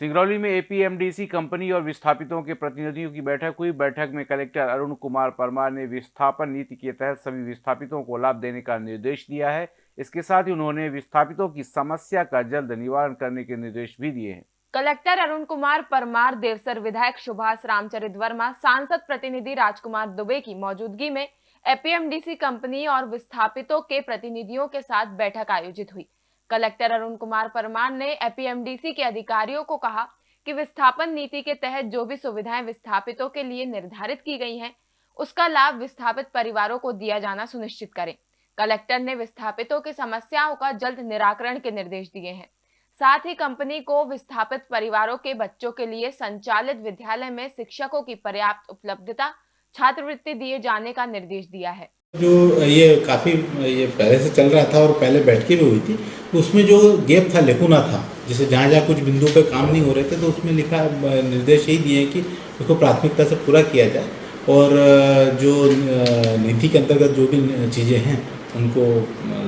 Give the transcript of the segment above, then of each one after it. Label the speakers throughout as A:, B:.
A: सिंगरौली में एपीएमडीसी कंपनी और विस्थापितों के प्रतिनिधियों की बैठक हुई। बैठक में कलेक्टर अरुण कुमार परमार ने विस्थापन नीति के तहत सभी विस्थापितों को लाभ देने का निर्देश दिया है। इसके साथ ही उन्होंने विस्थापितों की समस्या का जल्द निवारण करने के निर्देश भी दिए हैं।
B: कलेक्टर अरुण कुमार परमार, देवसर विधायक सुभाष रामचरित वर्मा, सांसद प्रतिनिधि राजकुमार दुबे की मौजूदगी में एपीएमडीसी कंपनी और विस्थापितों के प्रतिनिधियों के साथ बैठक आयोजित हुई। कलेक्टर अरुण कुमार परमार ने एपीएमडीसी के अधिकारियों को कहा कि विस्थापन नीति के तहत जो भी सुविधाएँ विस्थापितों के लिए निर्धारित की गई हैं, उसका लाभ विस्थापित परिवारों को दिया जाना सुनिश्चित करें। कलेक्टर ने विस्थापितों की समस्याओं का जल्द निराकरण के निर्देश दिए हैं। साथ ही कंपनी को विस्थापित परिवारों के बच्चों के लिए संचालित विद्यालय में शिक्षकों की पर्याप्त उपलब्धता, छात्रवृत्ति दिए जाने का निर्देश दिया है।
C: जो ये काफ़ी ये पहले से चल रहा था और पहले बैठकी भी हुई थी, उसमें जो गैप था लेकुना था, जैसे जहाँ जहाँ कुछ बिंदु पे काम नहीं हो रहे थे तो उसमें लिखा निर्देश यही दिए कि उसको प्राथमिकता से पूरा किया जाए और जो नीति के अंतर्गत जो भी चीज़ें हैं, उनको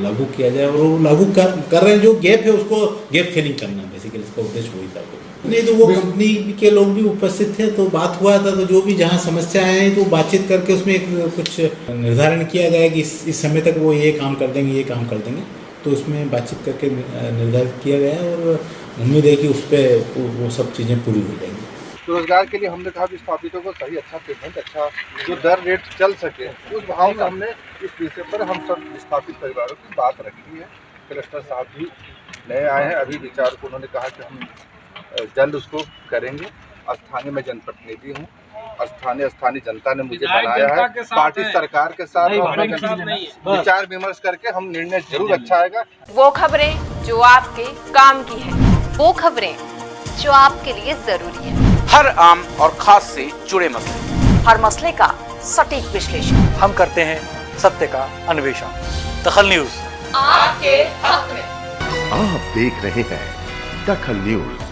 C: लागू किया जाए और वो लागू कर कर रहे हैं। जो गैप है, उसको गैप फिलिंग करना बेसिकली इसका उद्देश्य वही था। नहीं तो वो कंपनी के लोग भी उपस्थित थे तो बात हुआ था तो जो भी जहाँ समस्या है तो बातचीत करके उसमें एक कुछ निर्धारण किया गया कि इस इस समय तक वो ये काम कर देंगे ये काम कर देंगे। तो उसमें बातचीत करके निर्धारित किया गया और उम्मीद है कि उस पर वो सब चीज़ें पूरी हो जाएँगी।
D: रोज़गार के लिए हमने कहा विस्थापितों को सही अच्छा पेमेंट अच्छा जो दर रेट चल सके उस भाव से हमने इस विषय पर हम सब विस्थापित परिवारों की बात रखी है। कलेक्टर साहब भी नए आए हैं अभी विचार को उन्होंने कहा कि हम जल्द उसको करेंगे। स्थानीय में जनप्रतिनिधि हूँ स्थानीय स्थानीय जनता ने मुझे बनाया है। पार्टी सरकार के साथ विचार विमर्श करके हम निर्णय ज़रूर अच्छा आएगा।
B: वो खबरें जो आपके काम की है
E: वो खबरें जो आपके लिए ज़रूरी है।
F: हर आम और खास से जुड़े मसले।
E: हर मसले का सटीक विश्लेषण।
G: हम करते हैं सत्य का अन्वेषण। दखल न्यूज़।
E: आपके हक में
H: आप देख रहे हैं दखल न्यूज़।